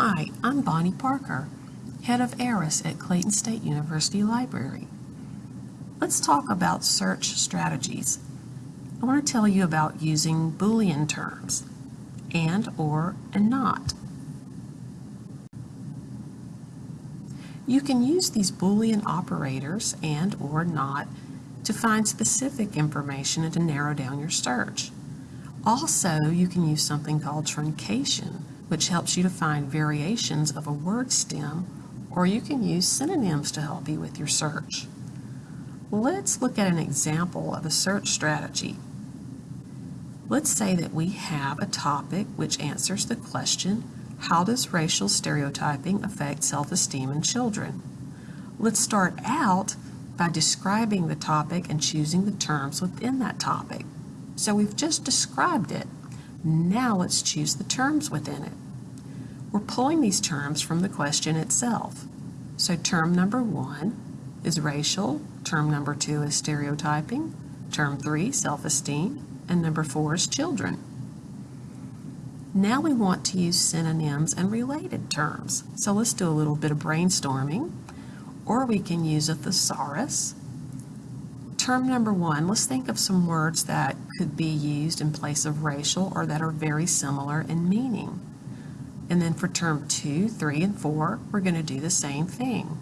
Hi, I'm Bonnie Parker, Head of ARIS at Clayton State University Library. Let's talk about search strategies. I want to tell you about using Boolean terms, and, or, and not. You can use these Boolean operators, and, or, not, to find specific information and to narrow down your search. Also, you can use something called truncation, which helps you to find variations of a word stem, or you can use synonyms to help you with your search. Let's look at an example of a search strategy. Let's say that we have a topic which answers the question, how does racial stereotyping affect self-esteem in children? Let's start out by describing the topic and choosing the terms within that topic. So we've just described it. Now let's choose the terms within it. We're pulling these terms from the question itself. So term number one is racial, term number two is stereotyping, term three, self-esteem, and number four is children. Now we want to use synonyms and related terms. So let's do a little bit of brainstorming, or we can use a thesaurus, term number one, let's think of some words that could be used in place of racial or that are very similar in meaning. And then for term two, three, and four, we're going to do the same thing.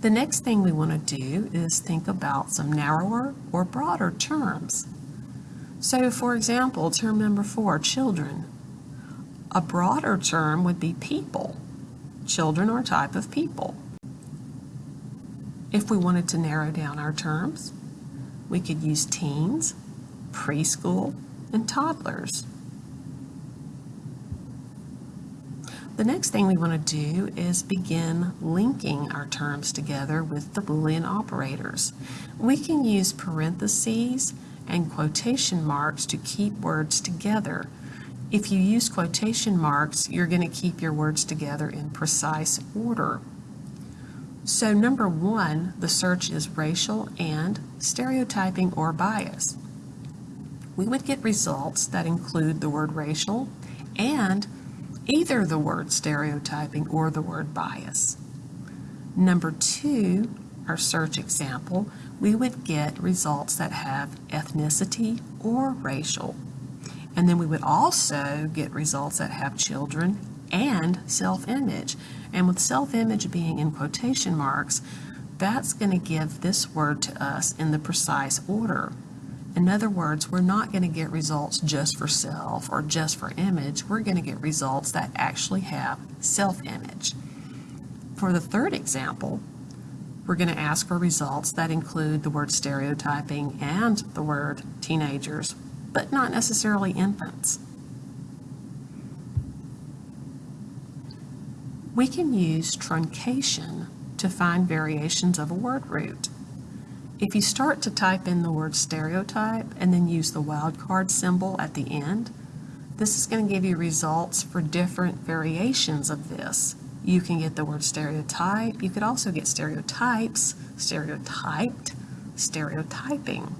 The next thing we want to do is think about some narrower or broader terms. So for example, term number four, children. A broader term would be people. Children are a type of people. If we wanted to narrow down our terms, we could use teens, preschool, and toddlers. The next thing we want to do is begin linking our terms together with the Boolean operators. We can use parentheses and quotation marks to keep words together. If you use quotation marks, you're going to keep your words together in precise order. So number one, the search is racial and stereotyping or bias. We would get results that include the word racial and either the word stereotyping or the word bias. Number two, our search example, we would get results that have ethnicity or racial. And then we would also get results that have children and self-image. And with self-image being in quotation marks, that's going to give this word to us in the precise order. In other words, we're not going to get results just for self or just for image. We're going to get results that actually have self-image. For the third example, we're going to ask for results that include the word stereotyping and the word teenagers, but not necessarily infants. We can use truncation to find variations of a word root. If you start to type in the word stereotype and then use the wildcard symbol at the end, this is going to give you results for different variations of this. You can get the word stereotype. You could also get stereotypes, stereotyped, stereotyping.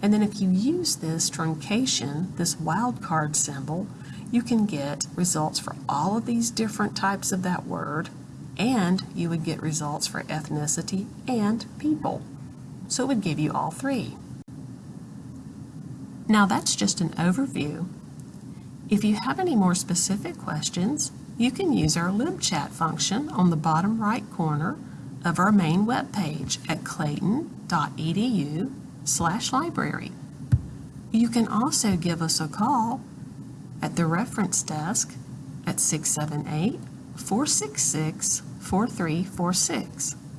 And then if you use this truncation, this wildcard symbol, you can get results for all of these different types of that word, and you would get results for ethnicity and people. So it would give you all three. Now that's just an overview. If you have any more specific questions, you can use our LibChat function on the bottom right corner of our main web page at clayton.edu slash library. You can also give us a call at the reference desk at 678 466 4346.